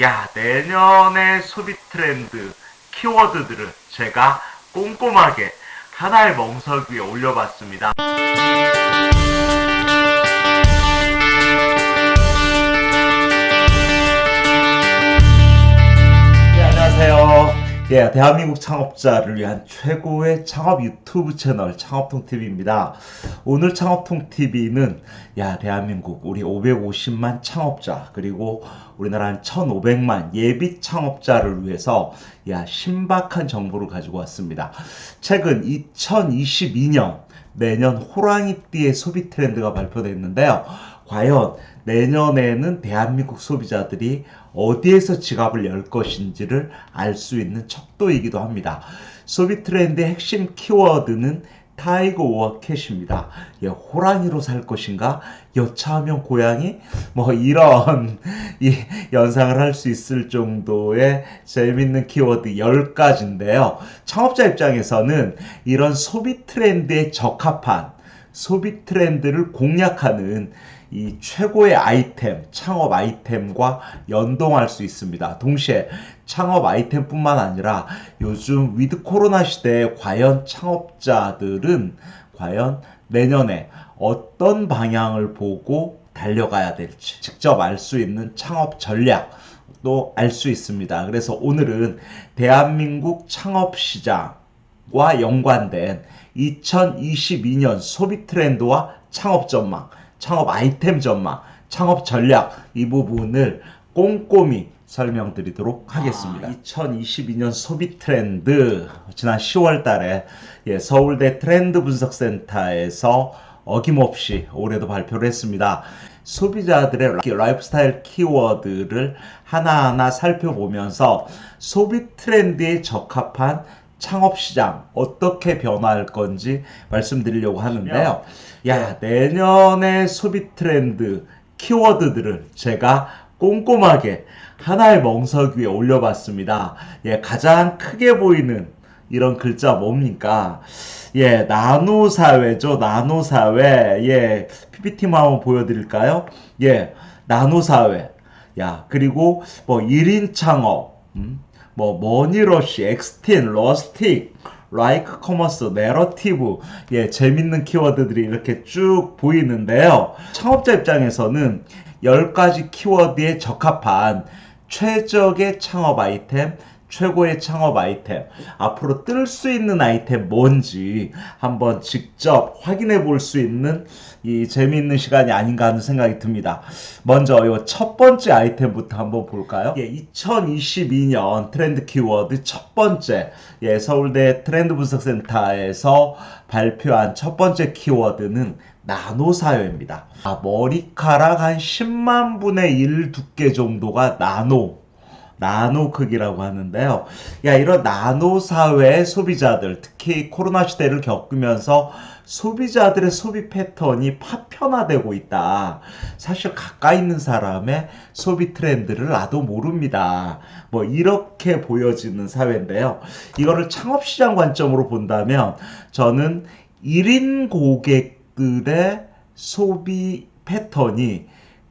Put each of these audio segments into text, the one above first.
야, 내년의 소비 트렌드 키워드들을 제가 꼼꼼하게 하나의 멍석 위에 올려봤습니다. 네, 안녕하세요. 예, 대한민국 창업자를 위한 최고의 창업 유튜브 채널 창업통TV입니다. 오늘 창업통TV는 야, 대한민국 우리 550만 창업자 그리고 우리나라 한 1,500만 예비 창업자를 위해서 야, 신박한 정보를 가지고 왔습니다. 최근 2022년 내년 호랑이띠의 소비 트렌드가 발표됐는데요. 과연 내년에는 대한민국 소비자들이 어디에서 지갑을 열 것인지를 알 수 있는 척도이기도 합니다. 소비 트렌드의 핵심 키워드는 tiger or cat입니다. 예, 호랑이로 살 것인가? 여차하면 고양이? 뭐 이런 이 연상을 할 수 있을 정도의 재밌는 키워드 10가지인데요. 창업자 입장에서는 이런 소비 트렌드에 적합한 소비 트렌드를 공략하는 이 최고의 아이템, 창업 아이템과 연동할 수 있습니다. 동시에 창업 아이템뿐만 아니라 요즘 with 코로나 시대에 과연 창업자들은 과연 내년에 어떤 방향을 보고 달려가야 될지 직접 알 수 있는 창업 전략 도 알 수 있습니다. 그래서 오늘은 대한민국 창업 시장과 연관된 2022년 소비 트렌드와 창업 전망 창업 아이템 전망, 창업 전략 이 부분을 꼼꼼히 설명드리도록 하겠습니다. 아, 2022년 소비 트렌드 지난 10월 달에 예, 서울대 트렌드 분석센터에서 어김없이 올해도 발표를 했습니다. 소비자들의 라이프스타일 키워드를 하나하나 살펴보면서 소비 트렌드에 적합한 창업시장 어떻게 변화할 건지 말씀드리려고 하는데요. 야, 내년의 소비 트렌드 키워드들을 제가 꼼꼼하게 하나의 멍석 위에 올려봤습니다. 예, 가장 크게 보이는 이런 글자 뭡니까? 예, 나노 사회죠. 나노 사회. 예, PPT만 한번 보여드릴까요? 예, 나노 사회. 야, 그리고 뭐 1인 창업. 음? 뭐 money rush, X-teen, rustic, like commerce, 내러티브, 예, 재밌는 키워드들이 이렇게 쭉 보이는데요. 창업자 입장에서는 10가지 키워드에 적합한 최적의 창업 아이템, 최고의 창업 아이템, 앞으로 뜰 수 있는 아이템 뭔지 한번 직접 확인해 볼 수 있는 이 재미있는 시간이 아닌가 하는 생각이 듭니다. 먼저 이 첫 번째 아이템부터 한번 볼까요? 예, 2022년 트렌드 키워드 첫 번째 예, 서울대 트렌드 분석센터에서 발표한 첫 번째 키워드는 나노 사회입니다. 아, 머리카락 한 10만 분의 1 두께 정도가 나노 나노 크기라고 하는데요. 야, 이런 나노 사회의 소비자들, 특히 코로나 시대를 겪으면서 소비자들의 소비 패턴이 파편화되고 있다. 사실 가까이 있는 사람의 소비 트렌드를 나도 모릅니다. 뭐 이렇게 보여지는 사회인데요. 이거를 창업시장 관점으로 본다면 저는 1인 고객들의 소비 패턴이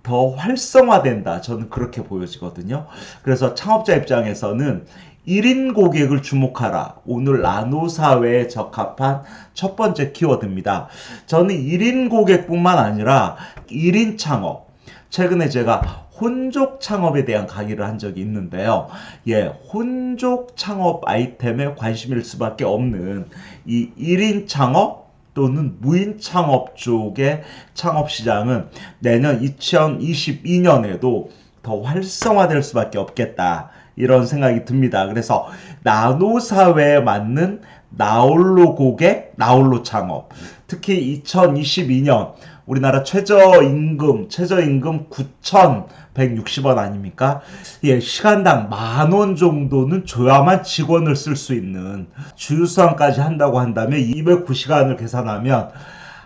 더 활성화된다. 저는 그렇게 보여지거든요. 그래서 창업자 입장에서는 1인 고객을 주목하라. 오늘 나노 사회에 적합한 첫 번째 키워드입니다. 저는 1인 고객뿐만 아니라 1인 창업. 최근에 제가 혼족 창업에 대한 강의를 한 적이 있는데요. 예, 혼족 창업 아이템에 관심일 수밖에 없는 이 1인 창업 또는 무인 창업 쪽의 창업 시장은 내년 2022년에도 더 활성화될 수밖에 없겠다. 이런 생각이 듭니다. 그래서 나노 사회에 맞는 나홀로 고객, 나홀로 창업. 특히 2022년 우리나라 최저임금, 최저임금 9,160원 아닙니까? 예, 시간당 만 원 정도는 줘야만 직원을 쓸 수 있는 주유수당까지 한다고 한다면 209시간을 계산하면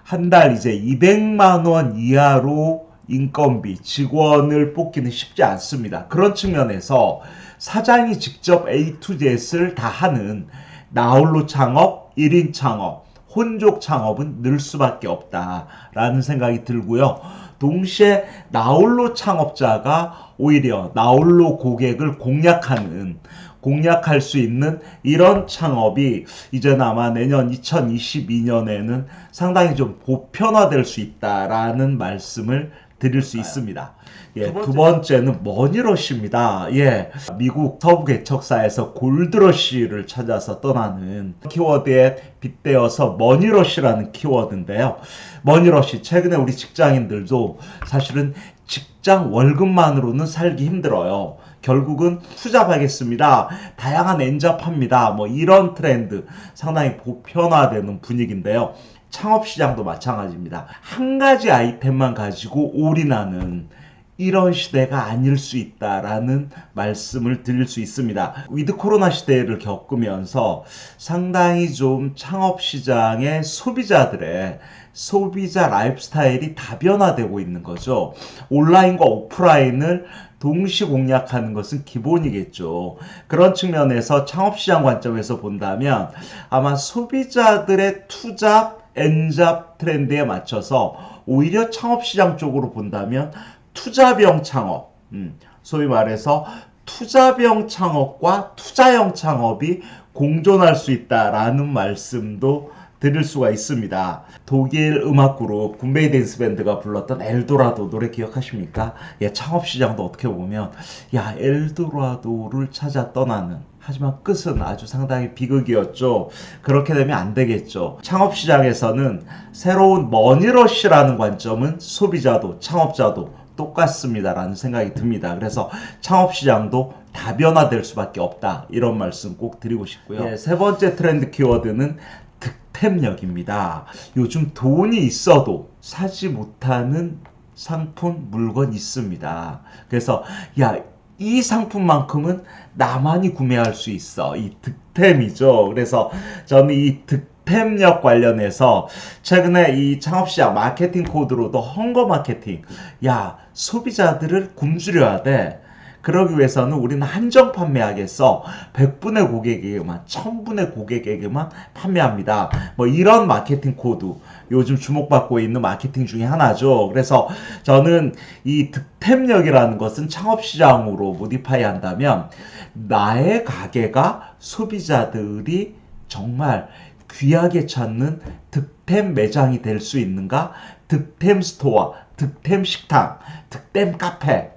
한 달 이제 200만 원 이하로 인건비, 직원을 뽑기는 쉽지 않습니다. 그런 측면에서 사장이 직접 A to Z를 다 하는 나홀로 창업, 1인 창업, 혼족 창업은 늘 수밖에 없다라는 생각이 들고요. 동시에 나홀로 창업자가 오히려 나홀로 고객을 공략하는 공략할 수 있는 이런 창업이 이제는 아마 내년 2022년에는 상당히 좀 보편화될 수 있다라는 말씀을 드릴 수 있습니다. 예, 두, 번째. 두 번째는 머니러쉬입니다. 예, 미국 서부 개척사에서 골드러쉬를 찾아서 떠나는 키워드에 빗대어서 money rush라는 키워드인데요. money rush 최근에 우리 직장인들도 사실은 직장 월급만으로는 살기 힘들어요. 결국은 투잡하겠습니다. 다양한 N잡합니다. 뭐 이런 트렌드 상당히 보편화되는 분위기인데요. 창업 시장도 마찬가지입니다. 한 가지 아이템만 가지고 올인하는 이런 시대가 아닐 수 있다라는 말씀을 드릴 수 있습니다. with 코로나 시대를 겪으면서 상당히 좀 창업 시장의 소비자들의 소비자 라이프스타일이 다변화되고 있는 거죠. 온라인과 오프라인을 동시 공략하는 것은 기본이겠죠. 그런 측면에서 창업 시장 관점에서 본다면 아마 소비자들의 투잡, N잡 트렌드에 맞춰서 오히려 창업시장 쪽으로 본다면 투자병 창업, 음, 소위 말해서 투자병 창업과 투자형 창업이 공존할 수 있다라는 말씀도 드릴 수가 있습니다. 독일 음악 그룹 군베이 댄스 밴드가 불렀던 엘도라도 노래 기억하십니까? 예, 창업 시장도 어떻게 보면 야 엘도라도를 찾아 떠나는 하지만 끝은 아주 상당히 비극이었죠. 그렇게 되면 안 되겠죠. 창업 시장에서는 새로운 머니러쉬라는 관점은 소비자도 창업자도 똑같습니다라는 생각이 듭니다. 그래서 창업 시장도 다변화될 수밖에 없다. 이런 말씀 꼭 드리고 싶고요. 예, 세 번째 트렌드 키워드는 득템력입니다. 요즘 돈이 있어도 사지 못하는 상품, 물건 있습니다. 그래서 야, 이 상품만큼은 나만이 구매할 수 있어. 이 득템이죠. 그래서 저는 이 득템력 관련해서 최근에 이 창업시장 마케팅 코드로도 hunger 마케팅. 야, 소비자들을 굶주려야 돼. 그러기 위해서는 우리는 한정 판매하겠어. 100분의 고객에게만, 1000분의 고객에게만 판매합니다. 뭐 이런 마케팅 코드. 요즘 주목받고 있는 마케팅 중에 하나죠. 그래서 저는 이 득템력이라는 것은 창업시장으로 modify 한다면 나의 가게가 소비자들이 정말 귀하게 찾는 득템 매장이 될 수 있는가? 득템 store, 득템 식당, 득템 카페,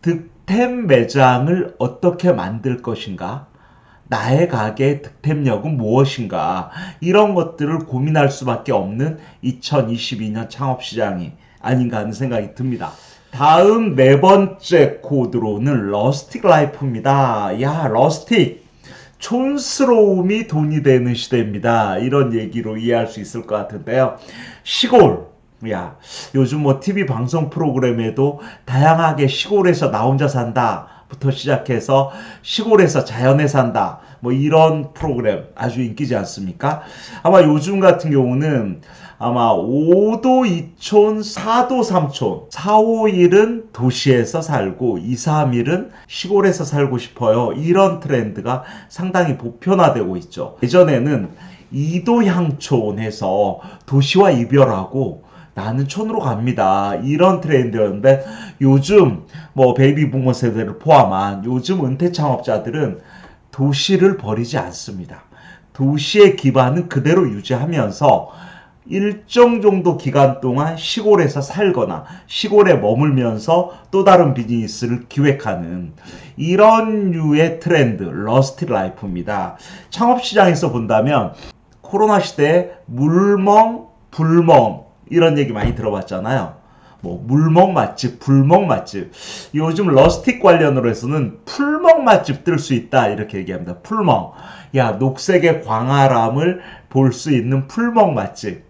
득 득템 매장을 어떻게 만들 것인가? 나의 가게의 득템력은 무엇인가? 이런 것들을 고민할 수밖에 없는 2022년 창업시장이 아닌가 하는 생각이 듭니다. 다음 네 번째 코드로는 rustic life입니다. 야, rustic. 촌스러움이 돈이 되는 시대입니다. 이런 얘기로 이해할 수 있을 것 같은데요. 시골, 야, 요즘 뭐 TV 방송 프로그램에도 다양하게 시골에서 나 혼자 산다. 부터 시작해서 시골에서 자연에 산다. 뭐 이런 프로그램 아주 인기지 않습니까? 아마 요즘 같은 경우는 아마 5도 2촌, 4도 3촌, 4, 5일은 도시에서 살고 2, 3일은 시골에서 살고 싶어요. 이런 트렌드가 상당히 보편화되고 있죠. 예전에는 2도 향촌에서 도시와 이별하고 나는 촌으로 갑니다. 이런 트렌드였는데 요즘 뭐 베이비 부모 세대를 포함한 요즘 은퇴 창업자들은 도시를 버리지 않습니다. 도시의 기반은 그대로 유지하면서 일정 정도 기간 동안 시골에서 살거나 시골에 머물면서 또 다른 비즈니스를 기획하는 이런 류의 트렌드, rustic life입니다. 창업 시장에서 본다면 코로나 시대에 물멍, 불멍, 이런 얘기 많이 들어봤잖아요. 뭐 물멍 맛집, 불멍 맛집. 요즘 rustic 관련으로 해서는 풀멍 맛집 뜰 수 있다 이렇게 얘기합니다. 풀멍. 야 녹색의 광활함을 볼 수 있는 풀멍 맛집.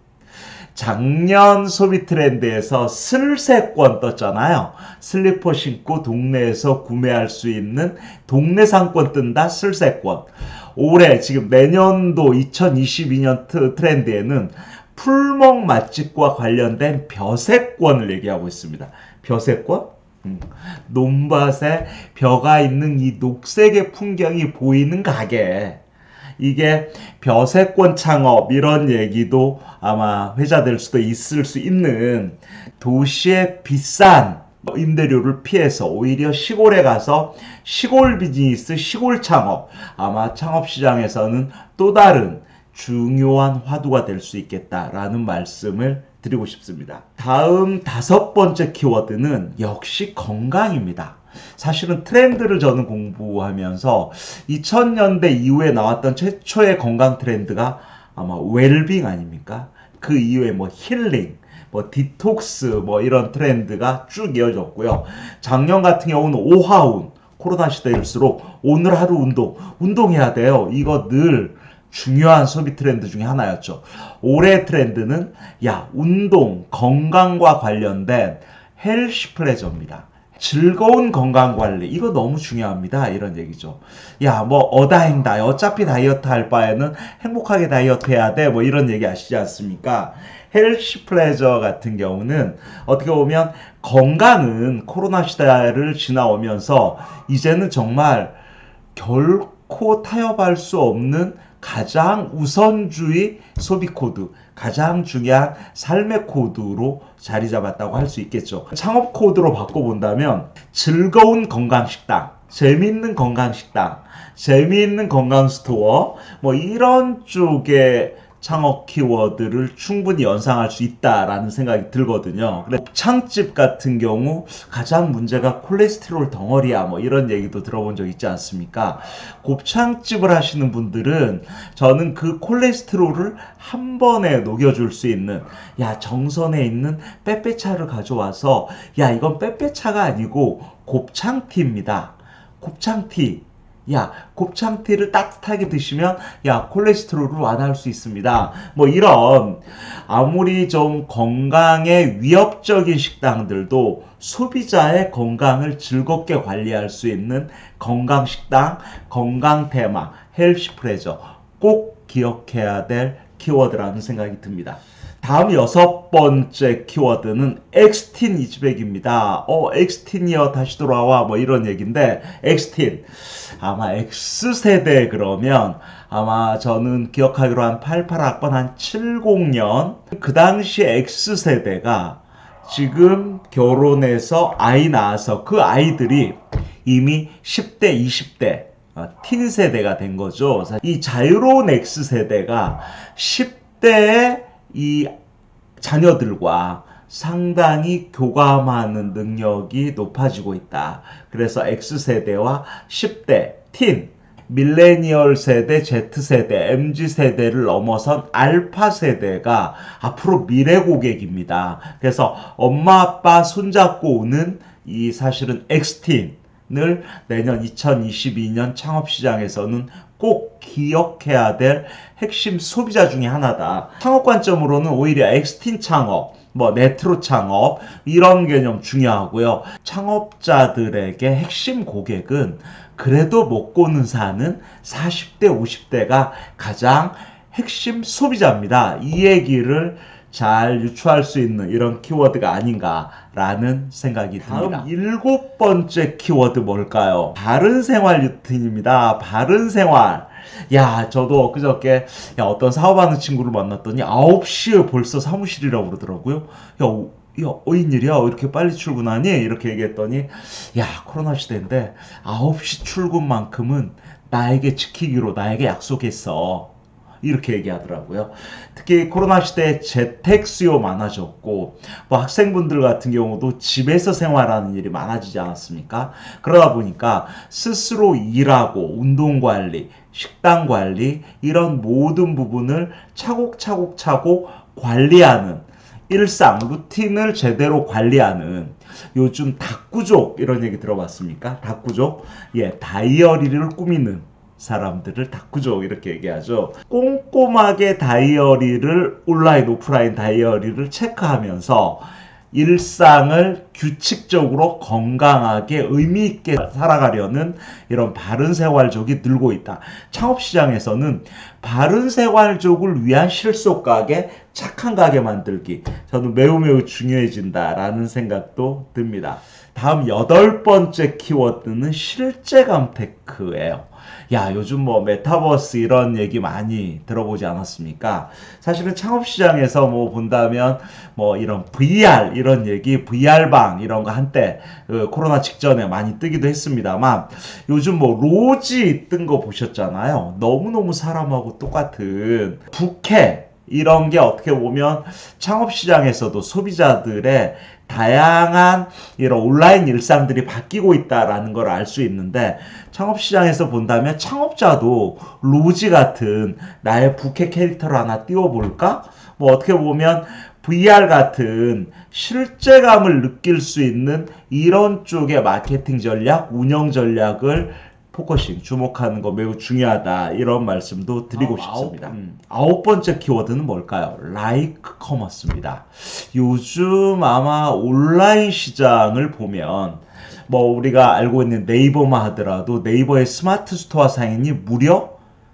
작년 소비 트렌드에서 슬세권 떴잖아요. 슬리퍼 신고 동네에서 구매할 수 있는 동네 상권 뜬다 슬세권. 올해 지금 내년도 2022년 트렌드에는 풀멍 맛집과 관련된 벼세권을 얘기하고 있습니다. 벼세권? 음, 논밭에 벼가 있는 이 녹색의 풍경이 보이는 가게. 이게 벼세권 창업 이런 얘기도 아마 회자될 수도 있을 수 있는 도시의 비싼 임대료를 피해서 오히려 시골에 가서 시골 비즈니스, 시골 창업 아마 창업 시장에서는 또 다른 중요한 화두가 될 수 있겠다라는 말씀을 드리고 싶습니다. 다음 다섯 번째 키워드는 역시 건강입니다. 사실은 트렌드를 저는 공부하면서 2000년대 이후에 나왔던 최초의 건강 트렌드가 아마 웰빙 아닙니까? 그 이후에 뭐 힐링, 뭐 디톡스 뭐 이런 트렌드가 쭉 이어졌고요. 작년 같은 경우는 오하운 코로나 시대일수록 오늘 하루 운동 운동해야 돼요. 이거 늘 중요한 소비 트렌드 중에 하나였죠. 올해 트렌드는 야 운동 건강과 관련된 healthy pleasure입니다. 즐거운 건강 관리. 이거 너무 중요합니다. 이런 얘기죠. 야 뭐 어다행다. 어차피 다이어트 할 바에는 행복하게 다이어트 해야 돼. 뭐 이런 얘기 아시지 않습니까? healthy pleasure 같은 경우는 어떻게 보면 건강은 코로나 시대를 지나오면서 이제는 정말 결코 타협할 수 없는 가장 우선주의 소비 코드, 가장 중요한 삶의 코드로 자리 잡았다고 할 수 있겠죠. 창업 코드로 바꿔본다면 즐거운 건강 식당, 재미있는 건강 식당, 재미있는 건강 store, 뭐 이런 쪽에 창업 키워드를 충분히 연상할 수 있다라는 생각이 들거든요. 곱창집 같은 경우 가장 문제가 콜레스테롤 덩어리야 뭐 이런 얘기도 들어본 적 있지 않습니까? 곱창집을 하시는 분들은 저는 그 콜레스테롤을 한 번에 녹여줄 수 있는 야 정선에 있는 빼빼차를 가져와서 야 이건 빼빼차가 아니고 곱창티입니다. 곱창티 야 곱창티를 따뜻하게 드시면 야 콜레스테롤을 완화할 수 있습니다. 뭐 이런 아무리 좀 건강에 위협적인 식당들도 소비자의 건강을 즐겁게 관리할 수 있는 건강 식당, 건강 테마, healthy pleasure 꼭 기억해야 될 키워드라는 생각이 듭니다. 다음 여섯 번째 키워드는 X-teen is back입니다. 어, X-teen이여 다시 돌아와 뭐 이런 얘기인데 X-teen 아마 X세대 그러면 아마 저는 기억하기로 한 88학번 한 70년 그 당시 X세대가 지금 결혼해서 아이 낳아서 그 아이들이 이미 10대, 20대 어, 틴 세대가 된 거죠. 이 자유로운 X세대가 10대의 이 자녀들과 상당히 교감하는 능력이 높아지고 있다. 그래서 X세대와 10대, 틴, 밀레니얼 세대, Z세대, MZ세대를 넘어선 알파 세대가 앞으로 미래 고객입니다. 그래서 엄마 아빠 손잡고 오는 이 사실은 X틴 을 내년 2022년 창업시장에서는 꼭 기억해야 될 핵심 소비자 중의 하나다. 창업 관점으로는 오히려 엑스틴 창업, 뭐 네트로 창업 이런 개념 중요하고요. 창업자들에게 핵심 고객은 그래도 먹고는 사는 40대 50대가 가장 핵심 소비자입니다. 이 얘기를 잘 유추할 수 있는 이런 키워드가 아닌가라는 생각이 듭니다. 다음 일곱 번째 키워드 뭘까요? 바른 생활 루틴입니다. 바른 생활. 야, 저도 그저께 야, 어떤 사업하는 친구를 만났더니 9시에 벌써 사무실이라고 그러더라고요. 야, 야, 어인일이야? 이렇게 빨리 출근하니? 이렇게 얘기했더니, 야, 코로나 시대인데, 9시 출근만큼은 나에게 지키기로 나에게 약속했어. 이렇게 얘기하더라고요. 특히 코로나 시대에 재택 수요 많아졌고 뭐 학생분들 같은 경우도 집에서 생활하는 일이 많아지지 않았습니까? 그러다 보니까 스스로 일하고 운동 관리, 식단 관리 이런 모든 부분을 차곡차곡 차곡 관리하는 일상 루틴을 제대로 관리하는 요즘 닭구족 이런 얘기 들어봤습니까? 닭구족 예 다이어리를 꾸미는 사람들을 다꾸죠 이렇게 얘기하죠. 꼼꼼하게 다이어리를 온라인 오프라인 다이어리를 체크하면서 일상을 규칙적으로 건강하게 의미 있게 살아가려는 이런 바른 생활족이 늘고 있다. 창업 시장에서는 바른 생활족을 위한 실속 가게, 착한 가게 만들기 저는 매우 매우 중요해진다라는 생각도 듭니다. 다음 여덟 번째 키워드는 실재감 tech예요. 야, 요즘 뭐 메타버스 이런 얘기 많이 들어보지 않았습니까? 사실은 창업 시장에서 뭐 본다면 뭐 이런 VR 이런 얘기, VR방 이런 거 한때 그 코로나 직전에 많이 뜨기도 했습니다만 요즘 뭐 로지 뜬 거 보셨잖아요. 너무너무 사람하고 똑같은 부캐 이런 게 어떻게 보면 창업 시장에서도 소비자들의 다양한 이런 온라인 일상들이 바뀌고 있다라는 걸 알 수 있는데 창업 시장에서 본다면 창업자도 로지 같은 나의 부캐 캐릭터를 하나 띄워볼까? 뭐 어떻게 보면 VR 같은 실제감을 느낄 수 있는 이런 쪽의 마케팅 전략, 운영 전략을 focusing, 주목하는 거 매우 중요하다. 이런 말씀도 드리고 아홉, 싶습니다. 아홉. 음, 아홉 번째 키워드는 뭘까요? like commerce입니다. 요즘 아마 온라인 시장을 보면 뭐 우리가 알고 있는 네이버만 하더라도 네이버의 스마트 스토어 상인이 무려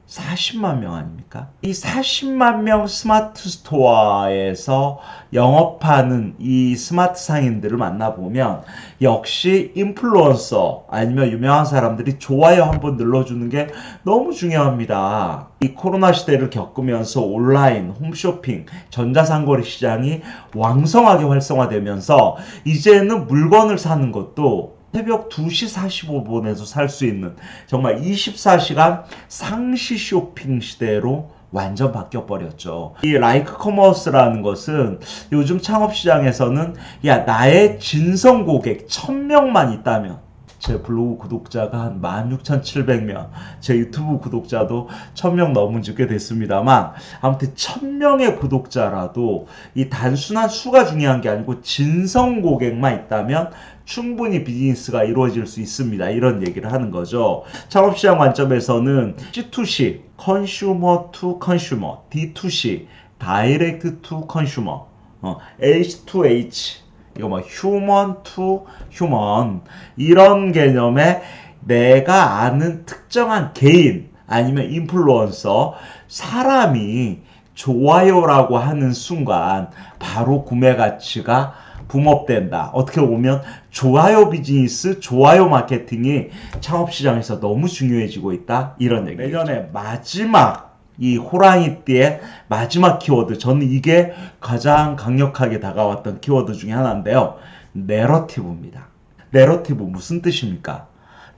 40만 명 아닙니까? 이 40만 명 스마트 스토어에서 영업하는 이 스마트 상인들을 만나보면 역시 인플루언서 아니면 유명한 사람들이 좋아요 한번 눌러주는 게 너무 중요합니다. 이 코로나 시대를 겪으면서 온라인, 홈쇼핑, 전자상거래 시장이 왕성하게 활성화되면서 이제는 물건을 사는 것도 새벽 2시 45분에도 살수 있는 정말 24시간 상시 쇼핑 시대로 완전 바뀌어 버렸죠. 이 like commerce라는 것은 요즘 창업 시장에서는 야 나의 진성 고객 1000명만 있다면 제 블로그 구독자가 한 16,700명, 제 유튜브 구독자도 1000명 넘은 꽤 됐습니다만 아무튼 1000명의 구독자라도 이 단순한 수가 중요한 게 아니고 진성 고객만 있다면 충분히 비즈니스가 이루어질 수 있습니다. 이런 얘기를 하는 거죠. 창업시장 관점에서는 C2C, consumer to consumer, D2C, direct to consumer, 어, H2H, 이거 뭐 human to human 이런 개념에 내가 아는 특정한 개인 아니면 인플루언서 사람이 좋아요라고 하는 순간 바로 구매 가치가 boom up된다. 어떻게 보면 좋아요 비즈니스, 좋아요 마케팅이 창업 시장에서 너무 중요해지고 있다. 이런 얘기. 내년에 마지막 이 호랑이띠의 마지막 키워드. 저는 이게 가장 강력하게 다가왔던 키워드 중에 하나인데요. narrative입니다. narrative 무슨 뜻입니까?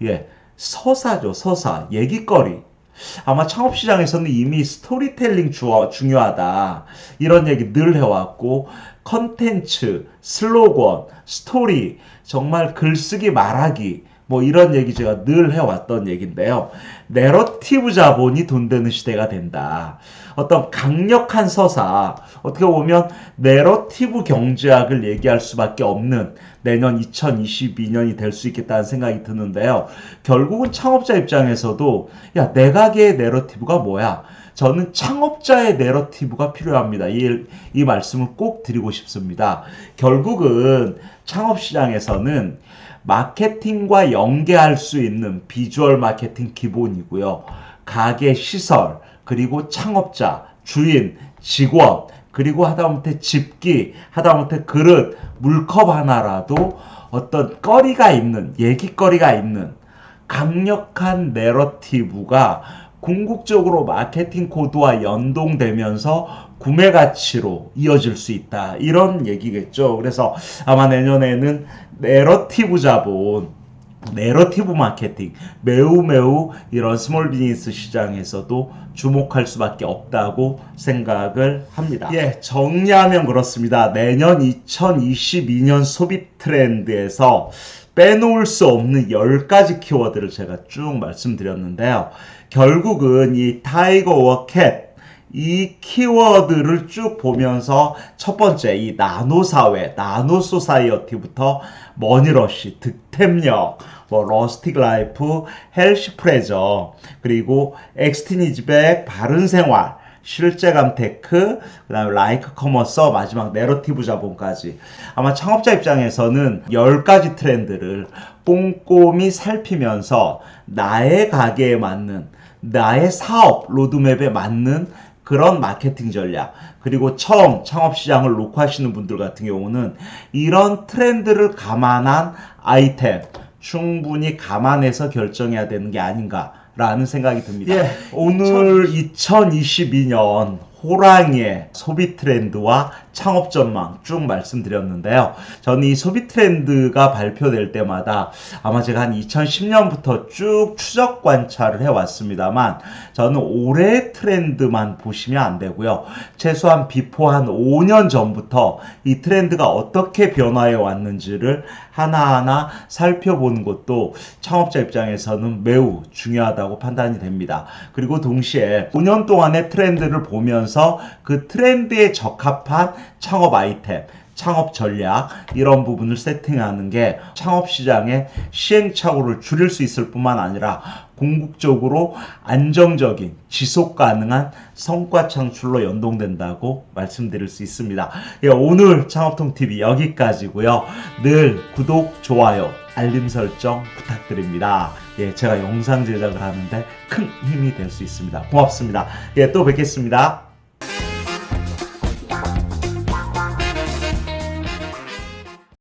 예, 서사죠, 서사. 얘기거리. 아마 창업 시장에서는 이미 스토리텔링 주, 중요하다. 이런 얘기 늘 해왔고, 컨텐츠, 슬로건, 스토리, 정말 글쓰기, 말하기, 뭐 이런 얘기 제가 늘 해왔던 얘기인데요. 내러티브 자본이 돈 되는 시대가 된다. 어떤 강력한 서사, 어떻게 보면 내러티브 경제학을 얘기할 수밖에 없는 내년 2022년이 될 수 있겠다는 생각이 드는데요. 결국은 창업자 입장에서도 야, 내 가게의 내러티브가 뭐야? 저는 창업자의 내러티브가 필요합니다. 이, 이 말씀을 꼭 드리고 싶습니다. 결국은 창업 시장에서는 마케팅과 연계할 수 있는 비주얼 마케팅 기본이고요. 가게 시설, 그리고 창업자, 주인, 직원, 그리고 하다못해 집기, 하다못해 그릇, 물컵 하나라도 어떤 거리가 있는, 얘기거리가 있는 강력한 내러티브가 궁극적으로 마케팅 코드와 연동되면서 구매 가치로 이어질 수 있다. 이런 얘기겠죠. 그래서 아마 내년에는 내러티브 자본, 내러티브 마케팅 매우 매우 이런 small business 시장에서도 주목할 수밖에 없다고 생각을 합니다. 예, 정리하면 그렇습니다. 내년 2022년 소비 트렌드에서 빼놓을 수 없는 10가지 키워드를 제가 쭉 말씀드렸는데요. 결국은 이 타이거와 캣, 이 키워드를 쭉 보면서 첫 번째 이 나노 사회, nano society부터 money rush, 득템력, 뭐 rustic life, healthy pleasure, 그리고 X-teen is back, 바른 생활, 실재감 tech, 그 다음에 like commerce, 마지막 내러티브 자본까지. 아마 창업자 입장에서는 10가지 트렌드를 꼼꼼히 살피면서 나의 가게에 맞는, 나의 사업 로드맵에 맞는 그런 마케팅 전략 그리고 처음 창업 시장을 놓고 하시는 분들 같은 경우는 이런 트렌드를 감안한 아이템 충분히 감안해서 결정해야 되는 게 아닌가라는 생각이 듭니다. 예, 오늘 2022년 호랑이의 소비 트렌드와 창업 전망 쭉 말씀드렸는데요. 저는 이 소비 트렌드가 발표될 때마다 아마 제가 한 2010년부터 쭉 추적 관찰을 해왔습니다만 저는 올해 트렌드만 보시면 안 되고요. 최소한 before 한 5년 전부터 이 트렌드가 어떻게 변화해 왔는지를 하나하나 살펴보는 것도 창업자 입장에서는 매우 중요하다고 판단이 됩니다. 그리고 동시에 5년 동안의 트렌드를 보면서 그 트렌드에 적합한 창업 아이템, 창업 전략 이런 부분을 세팅하는 게 창업 시장의 시행착오를 줄일 수 있을 뿐만 아니라 궁극적으로 안정적인 지속 가능한 성과 창출로 연동된다고 말씀드릴 수 있습니다. 예, 오늘 창업통 TV 여기까지고요. 늘 구독, 좋아요, 알림 설정 부탁드립니다. 예, 제가 영상 제작을 하는데 큰 힘이 될 수 있습니다. 고맙습니다. 예, 또 뵙겠습니다.